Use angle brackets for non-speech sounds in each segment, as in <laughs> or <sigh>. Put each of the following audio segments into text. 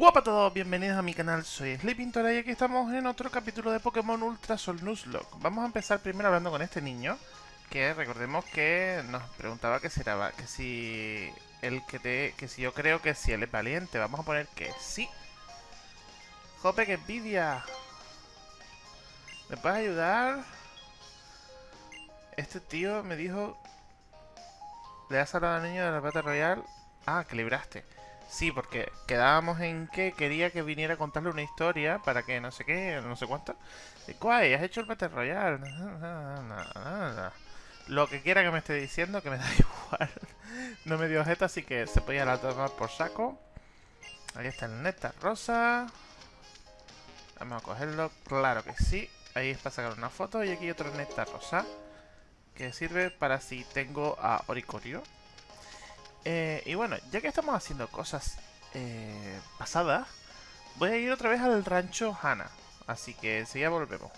Hola a todos, bienvenidos a mi canal, soy Sleepintora y aquí estamos en otro capítulo de Pokémon Ultra Sol Nuzlocke. Vamos a empezar primero hablando con este niño, que recordemos que nos preguntaba que si era, que si el que te, que si yo creo que si él es valiente, vamos a poner que sí. Jope, que envidia. ¿Me puedes ayudar? Este tío me dijo... Le has hablado al niño de la Battle Royal. Ah, que libraste. Sí, porque quedábamos en que quería que viniera a contarle una historia para que no sé qué, no sé cuánto. ¿Cuál? ¿Has hecho el Battle Royale? <laughs> Lo que quiera que me esté diciendo, que me <laughs> da igual. no me dio jeta, así que se podía la tomar por saco. Ahí está el neta rosa. Vamos a cogerlo, claro que sí. Ahí es para sacar una foto y aquí otro neta rosa. Que sirve para si tengo a Oricorio. Eh, y bueno, ya que estamos haciendo cosas eh, pasadas, voy a ir otra vez al rancho Hana. Así que enseguida volvemos.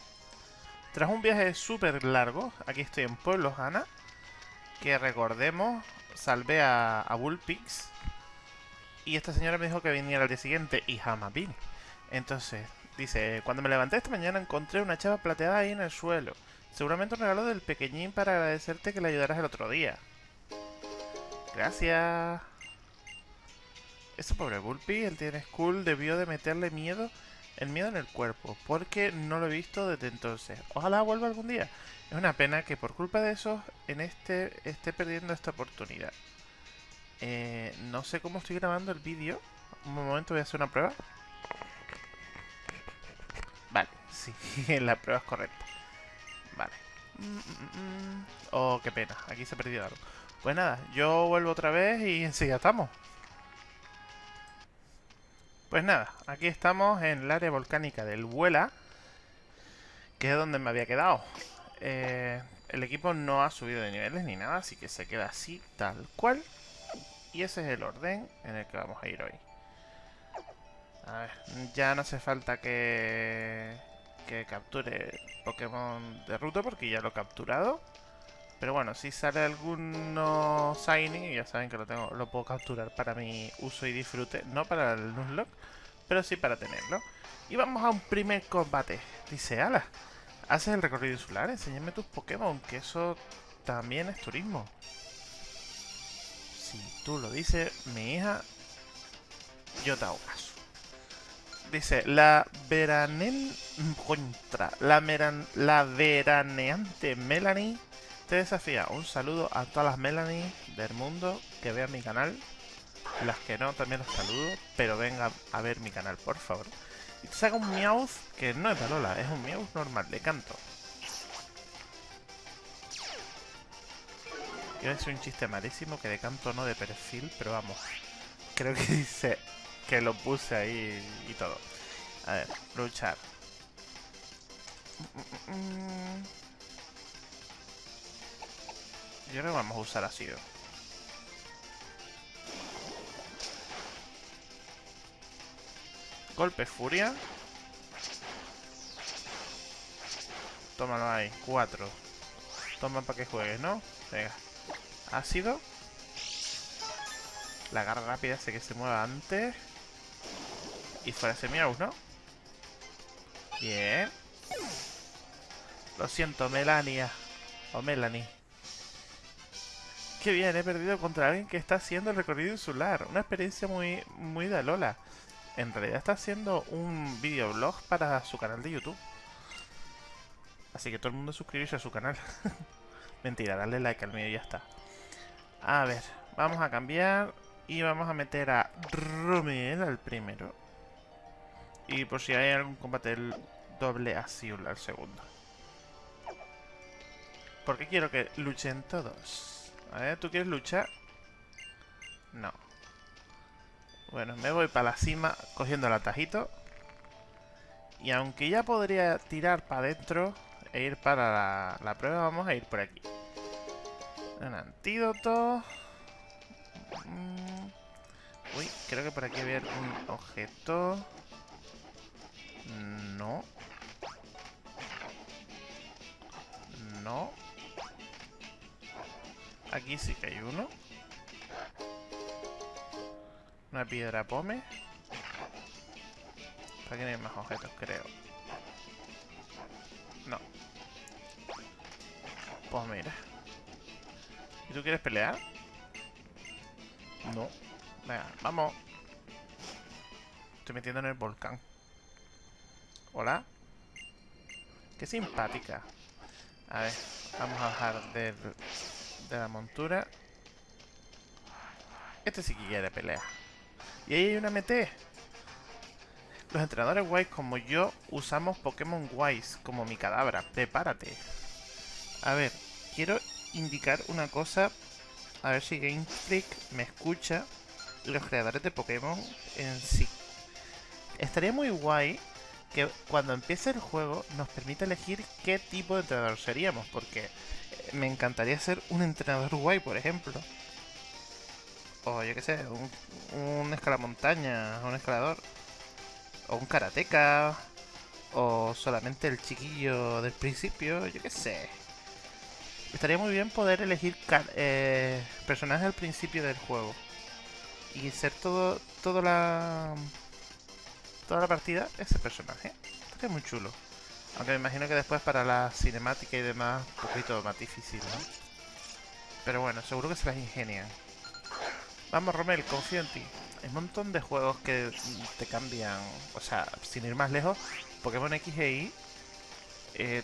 Tras un viaje súper largo, aquí estoy en Pueblo Hana. Que recordemos, salvé a, a Bullpix. Y esta señora me dijo que viniera al día siguiente y jamás vine. Entonces, dice, cuando me levanté esta mañana encontré una chava plateada ahí en el suelo. Seguramente un regalo del pequeñín para agradecerte que le ayudaras el otro día. Gracias. Ese pobre Bulpi, el tiene school, debió de meterle miedo, el miedo en el cuerpo, porque no lo he visto desde entonces. Ojalá vuelva algún día. Es una pena que por culpa de eso en este esté perdiendo esta oportunidad. Eh, no sé cómo estoy grabando el vídeo. Un momento voy a hacer una prueba. Vale, sí, <laughs> la prueba es correcta. Vale. Mm, mm, mm, oh, qué pena, aquí se ha perdido algo. Pues nada, yo vuelvo otra vez y <laughs> enseguida estamos. Pues nada, aquí estamos en el área volcánica del Vuela, que es donde me había quedado. Eh, el equipo no ha subido de niveles ni nada, así que se queda así, tal cual. Y ese es el orden en el que vamos a ir hoy. A ver, ya no hace falta que, que capture Pokémon de ruta porque ya lo he capturado. Pero bueno, si sale alguno Shiny, ya saben que lo tengo, lo puedo capturar para mi uso y disfrute. No para el Nuzlocke, pero sí para tenerlo. Y vamos a un primer combate. Dice, ala, haces el recorrido insular, enséñame tus Pokémon, que eso también es turismo. Si tú lo dices, mi hija, yo te hago caso. Dice, la veranen... Contra. La, meran, la veraneante Melanie te desafía. Un saludo a todas las Melanie del mundo que vean mi canal. Las que no, también los saludo. Pero vengan a ver mi canal, por favor. Y te saca un Meowth que no es Palola, es un Meowth normal, de canto. Iba a decir un chiste malísimo que de canto no de perfil, pero vamos. Creo que <laughs> dice que lo puse ahí y todo. A ver, luchar. Mm. Yo creo que vamos a usar ácido. Golpe furia. Tómalo ahí, cuatro. Toma para que juegues, ¿no? Venga. Ácido. La garra rápida hace que se mueva antes. Y fuera ese Meow, ¿no? Bien. Lo siento, Melania. O Melanie. Qué bien, he perdido contra alguien que está haciendo el recorrido insular. Una experiencia muy, muy de Lola. En realidad está haciendo un videoblog para su canal de YouTube. Así que todo el mundo suscribirse a su canal. <laughs> Mentira, darle like al mío y ya está. A ver, vamos a cambiar y vamos a meter a Romel al primero. Y por si hay algún combate el doble Azul al segundo. Porque quiero que luchen todos. A ver, ¿tú quieres luchar? No. Bueno, me voy para la cima cogiendo el atajito. Y aunque ya podría tirar para adentro e ir para la, prueba, vamos a ir por aquí. Un antídoto. Mm. Uy, creo que por aquí había un objeto. No. No. Aquí sí que hay uno. Una piedra pome. Aquí no hay más objetos, creo. No. Pues mira. ¿Y tú quieres pelear? No. Venga, vamos. Estoy metiendo en el volcán. Hola. Qué simpática. A ver, vamos a bajar del, de la montura. Este sí que quiere pelear. Y ahí hay una MT. Los entrenadores guays como yo usamos Pokémon guays como mi cadabra. Prepárate. A ver, quiero indicar una cosa. A ver si Game Freak me escucha. Los creadores de Pokémon en sí. Estaría muy guay que cuando empiece el juego nos permita elegir qué tipo de entrenador seríamos. Porque me encantaría ser un entrenador guay, por ejemplo. O yo qué sé, un, un escalamontaña, un escalador. O un karateca. O solamente el chiquillo del principio, yo qué sé. Estaría muy bien poder elegir eh, personajes al principio del juego. Y ser todo, toda la... Toda la partida ese personaje. Estaría muy chulo. Aunque me imagino que después para la cinemática y demás, un poquito más difícil, ¿no? Pero bueno, seguro que se las ingenian. Vamos, Romel, confío en ti. Hay un montón de juegos que te cambian. O sea, sin ir más lejos, Pokémon X e Y eh,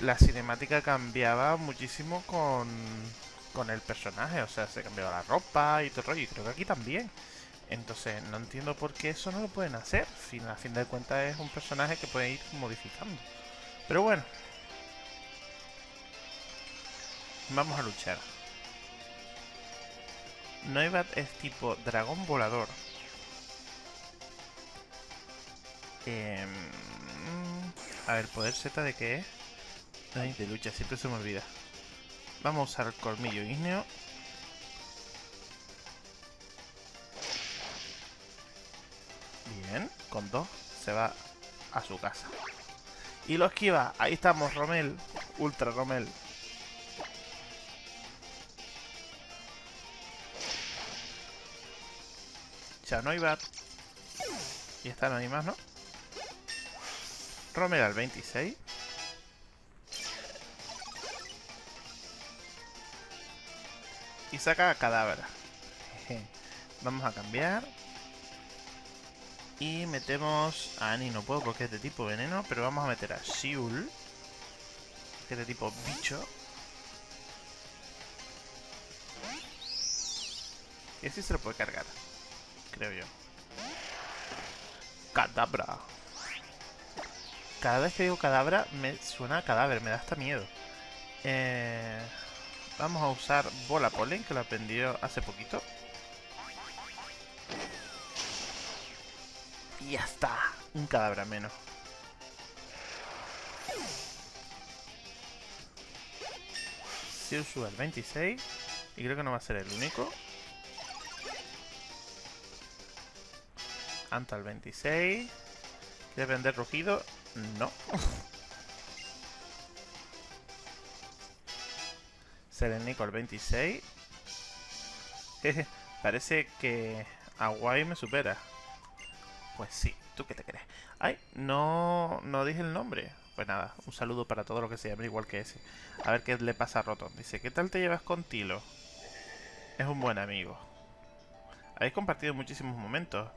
la cinemática cambiaba muchísimo con, con el personaje. O sea, se cambiaba la ropa y todo el rollo. Y creo que aquí también. Entonces, no entiendo por qué eso no lo pueden hacer. Fin, a fin de cuentas es un personaje que puede ir modificando. Pero bueno. Vamos a luchar. Noibat es tipo dragón volador. Eh, a ver, poder Z de qué es. Ay, de lucha, siempre se me olvida. Vamos a usar colmillo ígneo. Bien, con dos se va a su casa. Y lo esquiva. Ahí estamos, Romel. Ultra Romel. Ya no hay bat. Y está, no hay más, ¿no? Romel al 26. Y saca cadáver. <laughs> Vamos a cambiar. Y metemos a Annie, no puedo porque es de tipo veneno, pero vamos a meter a Shiul, que es de tipo bicho. Y así se lo puede cargar, creo yo. Cadabra. Cada vez que digo cadabra me suena a cadáver, me da hasta miedo. Eh, vamos a usar bola polen, que lo aprendió hace poquito. Y ya está. Un cadáver menos. Sube al 26. Y creo que no va a ser el único. Anta al 26. ¿Quiere vender rugido? No. <laughs> Serenico al 26. <laughs> Parece que Aguay me supera. Pues sí, ¿tú qué te crees? Ay, no, no dije el nombre. Pues nada, un saludo para todo lo que se llame igual que ese. A ver qué le pasa a Rotom. Dice, ¿qué tal te llevas con Tilo? Es un buen amigo. Habéis compartido muchísimos momentos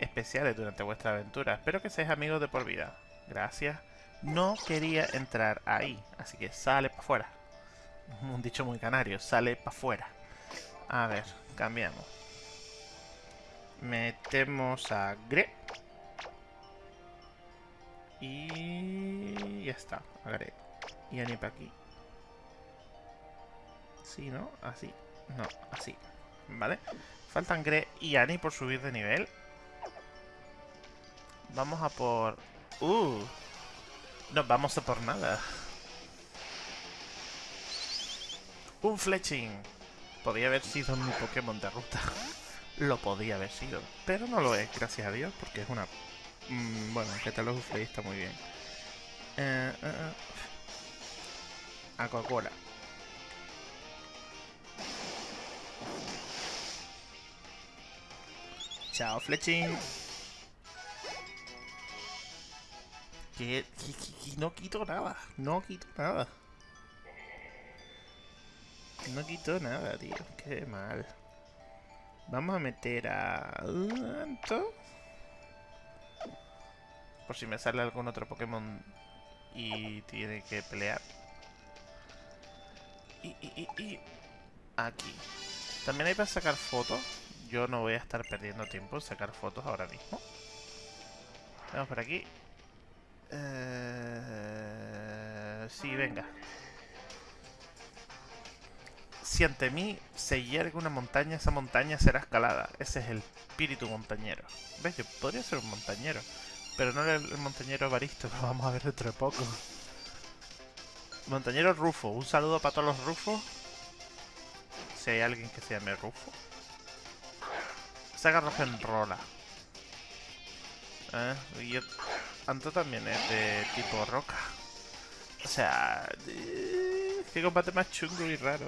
especiales durante vuestra aventura. Espero que seáis amigos de por vida. Gracias. No quería entrar ahí, así que sale para afuera. <laughs> Un dicho muy canario, sale para afuera. A ver, cambiamos. Metemos a Gre. Y ya está, Gre. Y Ani para aquí. Sí, ¿no? Así. No, así. ¿Vale? Faltan Gre y Ani por subir de nivel. Vamos a por... ¡Uh! No vamos a por nada. Un Fletching. Podría haber sido mi Pokémon de ruta lo podía haber sido. Pero no lo es, gracias a Dios, porque es una... Mm, bueno, el catálogo Play está muy bien. Eh, eh, eh. A Coca-Cola. Chao, Fletching. que, no quito nada. No quito nada. No quito nada, tío. Qué mal. Vamos a meter a... Por si me sale algún otro Pokémon y tiene que pelear. Y, y, y, y... Aquí. También hay para sacar fotos. Yo no voy a estar perdiendo tiempo en sacar fotos ahora mismo. Vamos por aquí. Eh... Sí, venga. Si ante mí se yergue una montaña, esa montaña será escalada. Ese es el espíritu montañero. ¿Ves? Yo podría ser un montañero. Pero no el, montañero Baristo, que <laughs> vamos a ver dentro de poco. Montañero Rufo. Un saludo para todos los Rufos. Si hay alguien que se llame Rufo. Saga Rola. ¿Eh? Y Anto también es de tipo roca. O sea... Qué combate más chungo y raro.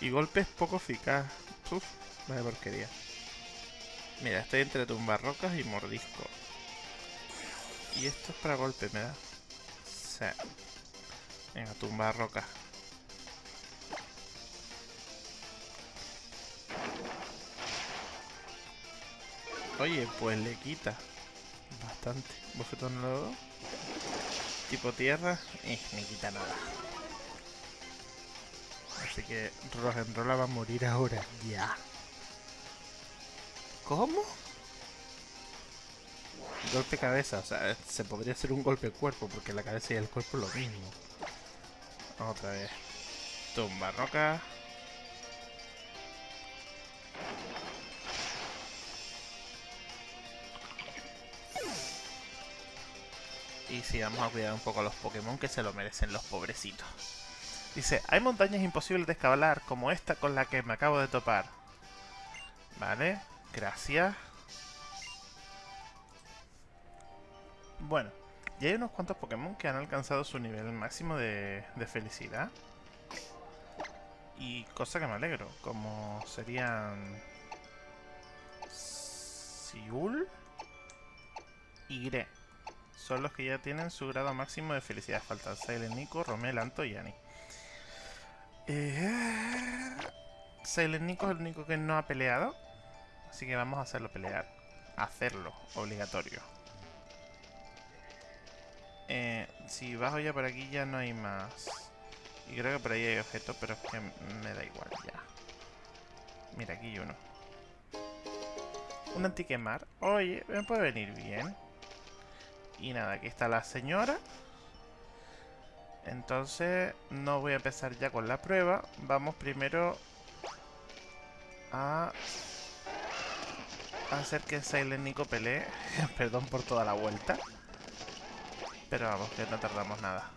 Y golpes poco eficaz. Uf, vaya porquería. Mira, estoy entre tumbar rocas y mordisco. Y esto es para golpe, ¿me da? Sí. Venga, tumbar rocas. Oye, pues le quita bastante. Bofetón nuevo. Tipo tierra. Eh, me quita nada. Así que Rogenrola va a morir ahora. Ya. ¿Cómo? Golpe cabeza, o sea, se podría hacer un golpe cuerpo, porque la cabeza y el cuerpo es lo mismo. Otra vez. Tumba roca. Y sí, vamos a cuidar un poco a los Pokémon que se lo merecen los pobrecitos. Dice, hay montañas imposibles de escalar como esta con la que me acabo de topar. Vale, gracias. Bueno, ya hay unos cuantos Pokémon que han alcanzado su nivel máximo de, de felicidad. Y cosa que me alegro, como serían... Siul y Gre son los que ya tienen su grado máximo de felicidad. Faltan Silent Nico, Romel, Anto y Annie. Eh... Es el único que no ha peleado. Así que vamos a hacerlo pelear. Hacerlo, obligatorio. Eh, si bajo ya por aquí ya no hay más. Y creo que por ahí hay objetos, pero es que me da igual ya. Mira, aquí hay uno. Un antiquemar. Oye, me puede venir bien. Y nada, aquí está la señora. Entonces, no voy a empezar ya con la prueba. Vamos primero a hacer que Silent Nico pelee. <laughs> Perdón por toda la vuelta. Pero vamos, que no tardamos nada.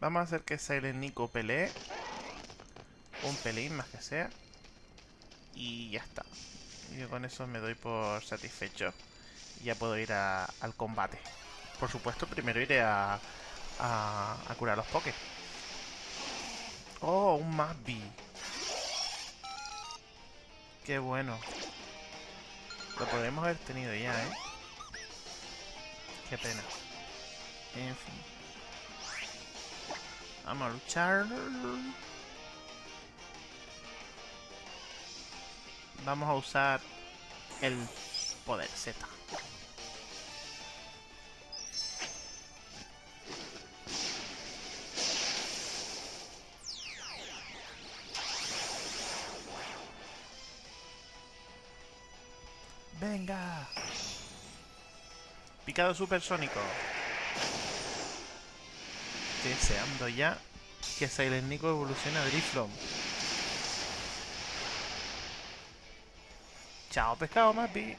Vamos a hacer que Silent Nico pelee. Un pelín más que sea. Y ya está. Y con eso me doy por satisfecho ya puedo ir al combate. Por supuesto, primero iré a, a, curar los pokés. Oh, un Mabby. Qué bueno. Lo podemos haber tenido ya, ¿eh? Qué pena. En fin. Vamos a luchar. Vamos a usar el poder Z. ¡Venga! Picado supersónico. Estoy deseando ya que Silent Nico evolucione a Driflon. Chao, pescado, Mappy.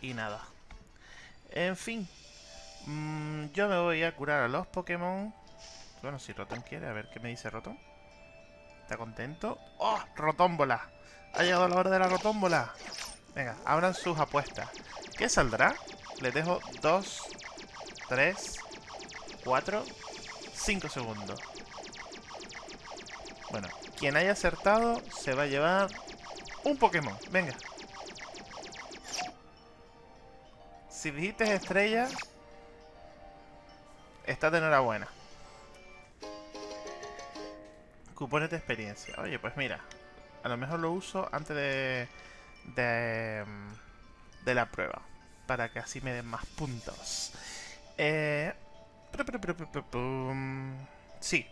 Y nada. En fin. Mm, yo me voy a curar a los Pokémon. Bueno, si Rotom quiere, a ver qué me dice Rotom. ¿Está contento? ¡Oh! ¡Rotómbola! Ha llegado la hora de la rotómbola. Venga, abran sus apuestas. ¿Qué saldrá? Les dejo 2, 3, 4, 5 segundos. Bueno, quien haya acertado se va a llevar un Pokémon. Venga. Si dijiste estrella, estás de enhorabuena. Cupones de experiencia. Oye, pues mira. A lo mejor lo uso antes de... De, mm, la prueba. Para que así me den más puntos. Eh... Sí.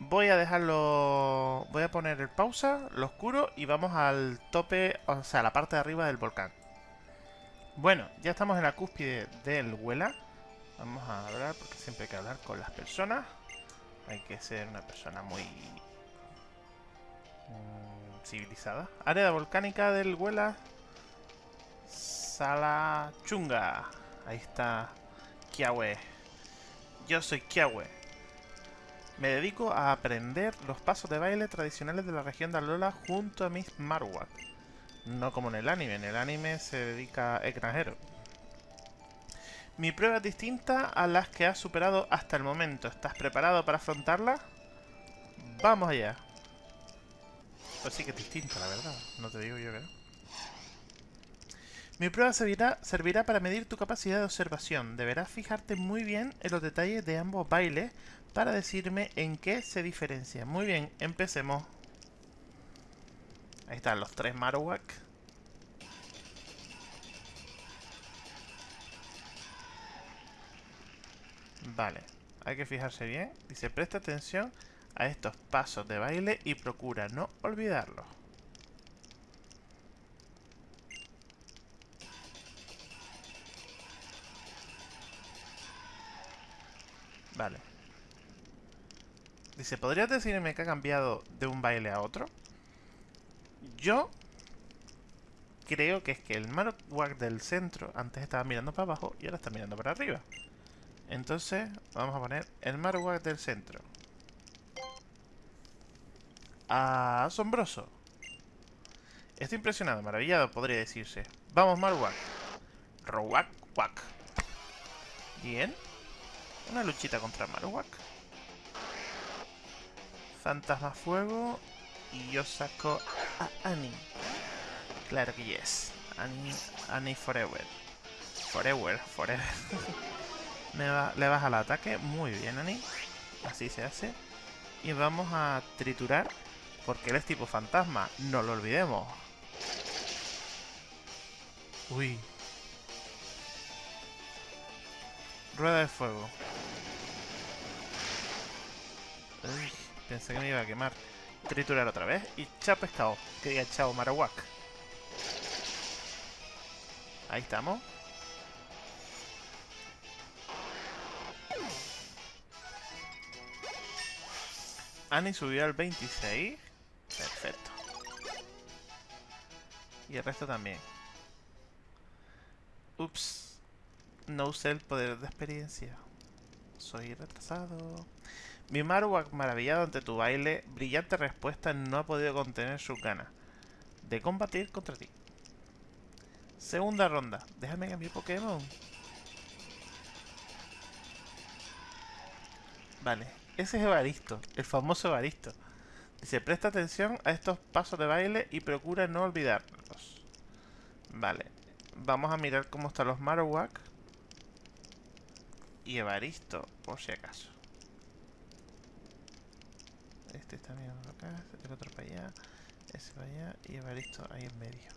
Voy a dejarlo... Voy a poner el pausa, lo oscuro y vamos al tope, o sea, a la parte de arriba del volcán. Bueno, ya estamos en la cúspide del Huela. Vamos a hablar, porque siempre hay que hablar con las personas. Hay que ser una persona muy... Mm, civilizada. Área volcánica del Huela. Sala Chunga. Ahí está Kiawe. Yo soy Kiawe. Me dedico a aprender los pasos de baile tradicionales de la región de Alola junto a mis Marowak. No como en el anime, en el anime se dedica a extranjero. Mi prueba es distinta a las que has superado hasta el momento. ¿Estás preparado para afrontarla? Vamos allá. Pues sí que es distinta, la verdad. No te digo yo que no. Mi prueba servirá, servirá para medir tu capacidad de observación. Deberás fijarte muy bien en los detalles de ambos bailes para decirme en qué se diferencia. Muy bien, empecemos. Ahí están los tres Marowak. Vale, hay que fijarse bien. Dice, presta atención a estos pasos de baile y procura no olvidarlos. Vale. Dice, ¿podrías decirme que ha cambiado de un baile a otro? Yo creo que es que el Marowak del centro antes estaba mirando para abajo y ahora está mirando para arriba. Entonces, vamos a poner el Marowak del centro. Asombroso. Estoy impresionado, maravillado, podría decirse. Vamos, Marowak. Rowak, wak. Bien. Una luchita contra Marowak. Fantasma Fuego. Y yo saco a Annie. Claro que yes. Annie, Annie Forever. Forever, forever. <laughs> Me va, le baja el ataque. Muy bien, Annie. Así se hace. Y vamos a triturar. Porque él es tipo fantasma. No lo olvidemos. Uy. Rueda de fuego. Pensé que me iba a quemar. Triturar otra vez. Y chao pescado. Que diga chao Marowak. Ahí estamos. Annie subió al 26. Perfecto. Y el resto también. Ups. No usé el poder de experiencia. Soy retrasado. Mi Marowak, maravillado ante tu baile, brillante respuesta, no ha podido contener sus ganas de combatir contra ti. Segunda ronda. Déjame cambiar Pokémon. Vale. Ese es Evaristo. El famoso Evaristo. Dice, presta atención a estos pasos de baile y procura no olvidarlos. Vale. Vamos a mirar cómo están los Marowak. Y Evaristo, por si acaso. Este está mirando acá, el otro para allá, ese para allá y Evaristo ahí en medio.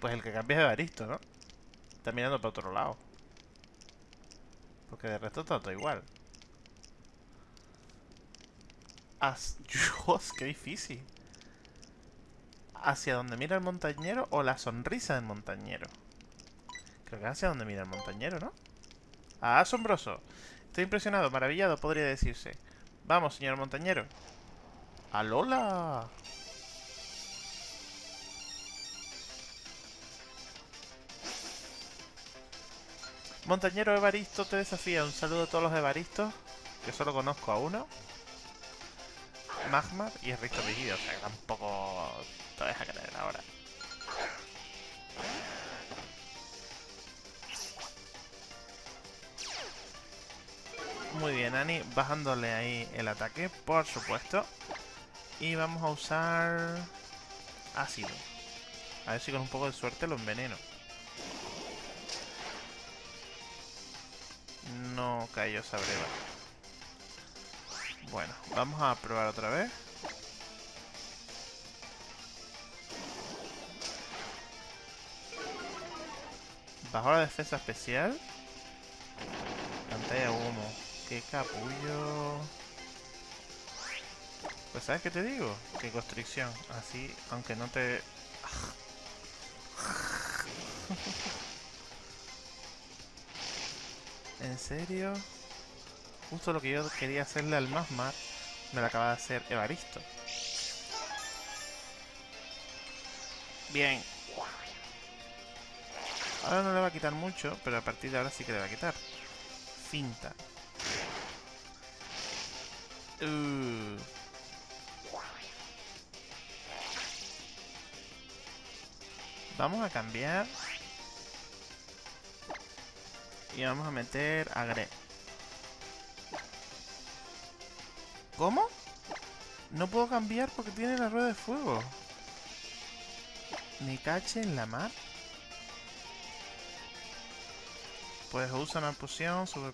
Pues el que cambia es Evaristo, ¿no? Está mirando para otro lado. Porque de resto está todo igual. <laughs> Dios, qué difícil. ¿Hacia donde mira el montañero o la sonrisa del montañero? Creo que hacia donde mira el montañero, ¿no? asombroso. Estoy impresionado, maravillado, podría decirse. Vamos, señor montañero. ¡Alola! Montañero Evaristo te desafía. Un saludo a todos los Evaristos. Que solo conozco a uno. Magmar y el Risto Vigido. O sea, tampoco te deja creer ahora. Muy bien, Ani, bajándole ahí el ataque, por supuesto. Y vamos a usar ácido. A ver si con un poco de suerte lo enveneno. No cayó esa breva. Bueno, vamos a probar otra vez. Bajo la defensa especial. Pantalla humo. Qué capullo. Pues ¿sabes qué te digo? Que constricción. Así, aunque no te... ¿En serio? Justo lo que yo quería hacerle al Masmar, me lo acaba de hacer Evaristo. Bien. Ahora no le va a quitar mucho, pero a partir de ahora sí que le va a quitar. Finta. Uh. Vamos a cambiar. Y vamos a meter a Gre. ¿Cómo? No puedo cambiar porque tiene la rueda de fuego. Me cache en la mar. Pues usa una poción, super.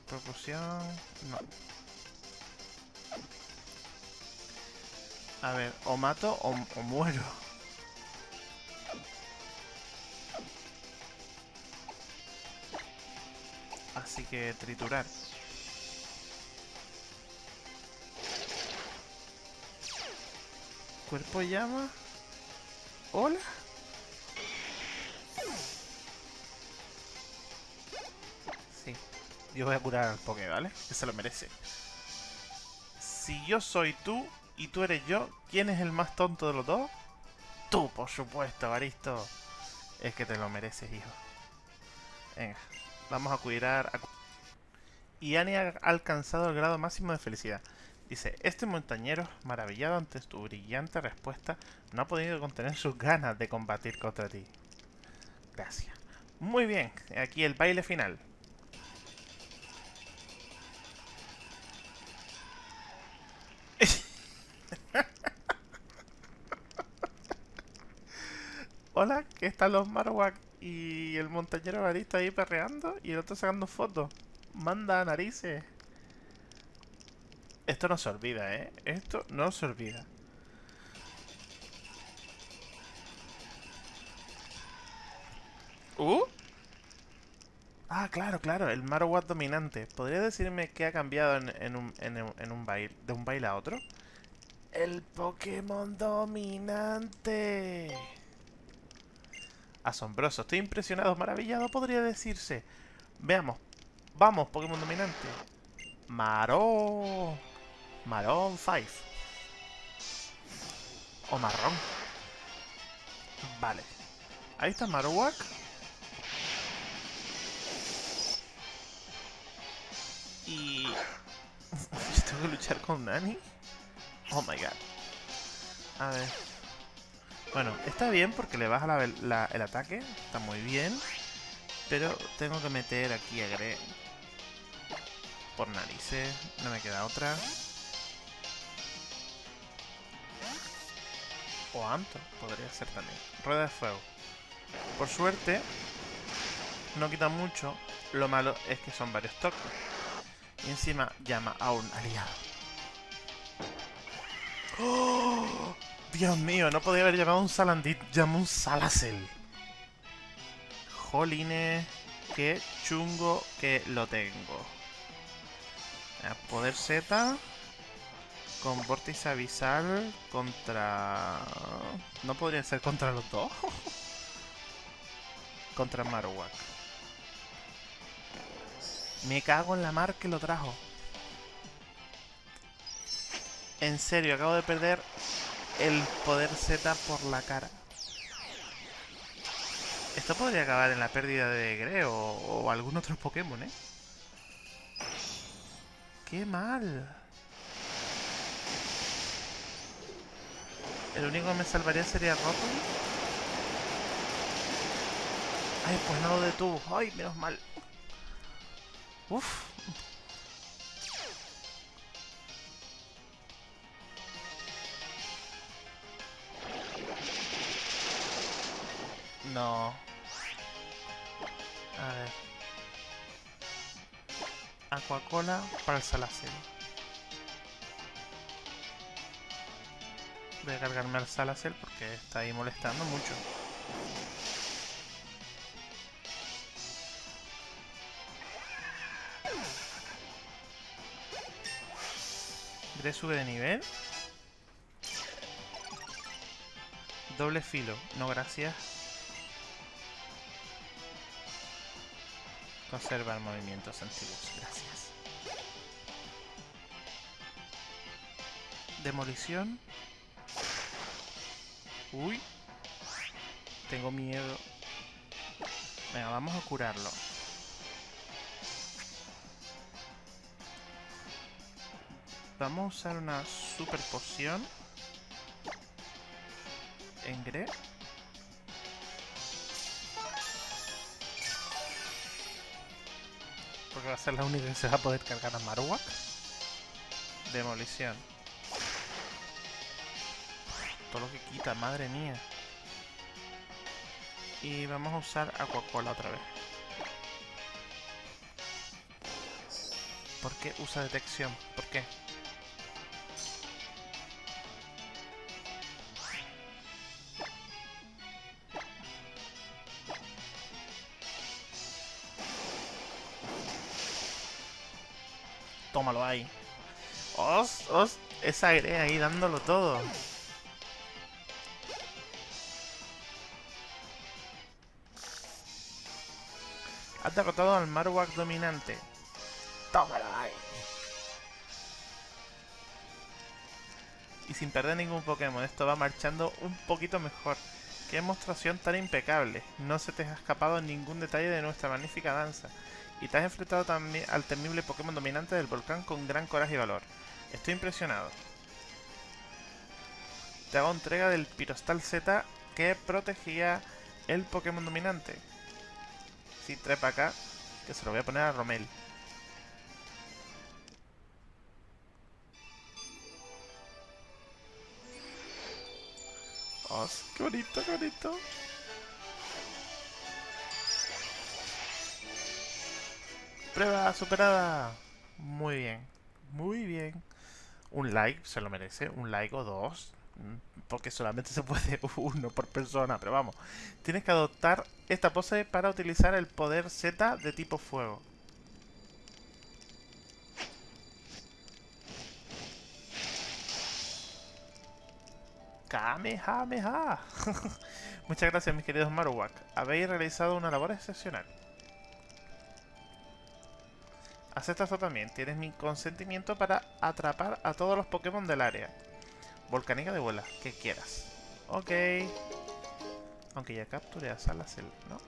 No. A ver, o mato o muero. Que triturar. Cuerpo llama. Hola. Sí. Yo voy a curar al Poké, ¿vale? Que se lo merece. Si yo soy tú y tú eres yo, ¿quién es el más tonto de los dos? Tú, por supuesto, Baristo. Es que te lo mereces, hijo. Venga. Vamos a cuidar... A... Y Annie ha alcanzado el grado máximo de felicidad. Dice, este montañero, maravillado ante tu brillante respuesta, no ha podido contener sus ganas de combatir contra ti. Gracias. Muy bien, aquí el baile final. <laughs> Hola, ¿qué están los Marowak y el montañero barista ahí perreando y el otro sacando fotos. Manda narices. Esto no se olvida, ¿eh? Esto no se olvida. ¿Uh? Ah, claro, claro, el Marowak dominante. ¿Podría decirme qué ha cambiado en, un, en un baile, de un baile a otro? El Pokémon dominante. Asombroso, estoy impresionado, maravillado, podría decirse. Veamos. Vamos, Pokémon dominante. Marón. Marón 5. O marrón. Vale. Ahí está Marowak. Y... <laughs> ¿Tengo que luchar con Nani? Oh my god. A ver. Bueno, está bien porque le baja el ataque. Está muy bien. Pero tengo que meter aquí a Gre. Por narices. No me queda otra. O Anto. Podría ser también. Rueda de fuego. Por suerte. No quita mucho. Lo malo es que son varios toques. Y encima llama a un aliado. ¡Oh! Dios mío, no podía haber llamado un Salandit, llamó un Salacel. Jolines, qué chungo que lo tengo. Poder Z con Vortex Avisal contra... ¿No podría ser contra los dos? <laughs> contra Marowak. Me cago en la mar que lo trajo. En serio, acabo de perder el poder Z por la cara. Esto podría acabar en la pérdida de Gre o, algún otro Pokémon, ¿eh? ¡Qué mal! El único que me salvaría sería Rotom. Ay, pues no lo detuvo. Ay, menos mal. Uf. No. A ver. Aquacola para el Salacel. Voy a cargarme al Salacel porque está ahí molestando mucho. Dre sube de nivel. Doble filo. No, gracias. Conservar movimientos antiguos. Gracias. Demolición. Uy. Tengo miedo. Venga, vamos a curarlo. Vamos a usar una super poción. En Porque va a ser la única que se va a poder cargar a Marowak. Demolición. Todo lo que quita, madre mía. Y vamos a usar Aquacola otra vez. ¿Por qué usa detección? ¿Por qué? Aire ahí dándolo todo. Has derrotado al Marowak dominante. ¡Tómalo ahí! Y sin perder ningún Pokémon, esto va marchando un poquito mejor. ¡Qué demostración tan impecable! No se te ha escapado ningún detalle de nuestra magnífica danza. Y te has enfrentado también al temible Pokémon dominante del volcán con gran coraje y valor. Estoy impresionado. Te hago entrega del Pirostal Z que protegía el Pokémon dominante. Si trepa acá, que se lo voy a poner a Romel. ¡Oh, qué bonito, qué bonito! Prueba superada. Muy bien. Muy bien. Un like se lo merece. Un like o dos. Mm, porque solamente se puede <laughs> uno por persona. Pero vamos. Tienes que adoptar esta pose para utilizar el poder Z de tipo fuego. Kamehameha. <laughs> Muchas gracias mis queridos Marowak. Habéis realizado una labor excepcional. Acepta esto también. Tienes mi consentimiento para atrapar a todos los Pokémon del área. Volcánica de vuela, que quieras. Ok. Aunque ya capturé a Salacel, ¿no?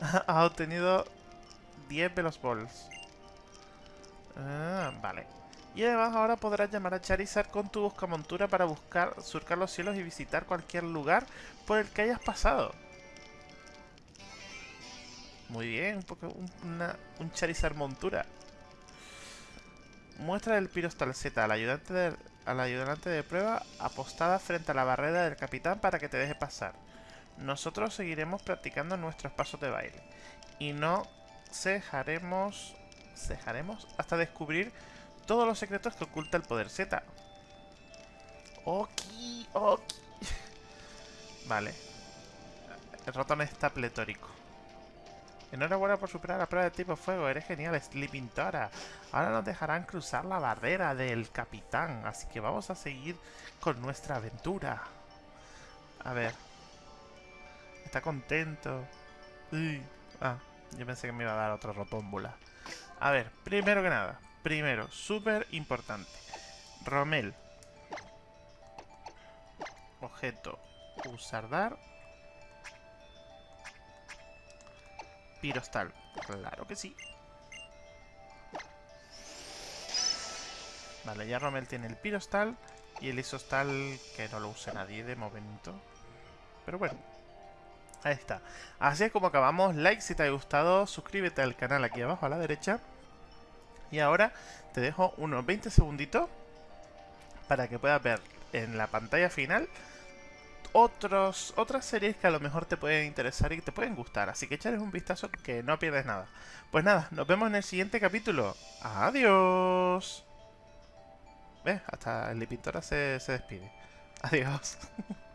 <laughs> ha obtenido 10 Velos Balls. Ah, vale. Y además ahora podrás llamar a Charizard con tu buscamontura para buscar, surcar los cielos y visitar cualquier lugar por el que hayas pasado. Muy bien, un, un Charizard montura. Muestra el Pirostal Z al ayudante, de, al ayudante de prueba apostada frente a la barrera del capitán para que te deje pasar. Nosotros seguiremos practicando nuestros pasos de baile. Y no cejaremos, cejaremos hasta descubrir todos los secretos que oculta el poder Z. Ok, ok. <laughs> Vale. El ratón está pletórico. Enhorabuena por superar la prueba de tipo fuego. Eres genial, Sleeping Tora. Ahora nos dejarán cruzar la barrera del capitán. Así que vamos a seguir con nuestra aventura. A ver. Está contento. Ah, yo pensé que me iba a dar otra rotómbula. A ver, primero que nada. Primero, súper importante. Romel. Objeto. Usar dar. Pirostal. Claro que sí. Vale, ya Romel tiene el Pirostal y el Isostal que no lo use nadie de momento. Pero bueno, ahí está. Así es como acabamos. Like si te ha gustado, suscríbete al canal aquí abajo a la derecha. Y ahora te dejo unos 20 segunditos para que puedas ver en la pantalla final otros, otras series que a lo mejor te pueden interesar y que te pueden gustar. Así que echales un vistazo que no pierdes nada. Pues nada, nos vemos en el siguiente capítulo. Adiós. ¿Ves? Hasta el Lipintora se, se despide. Adiós. <laughs>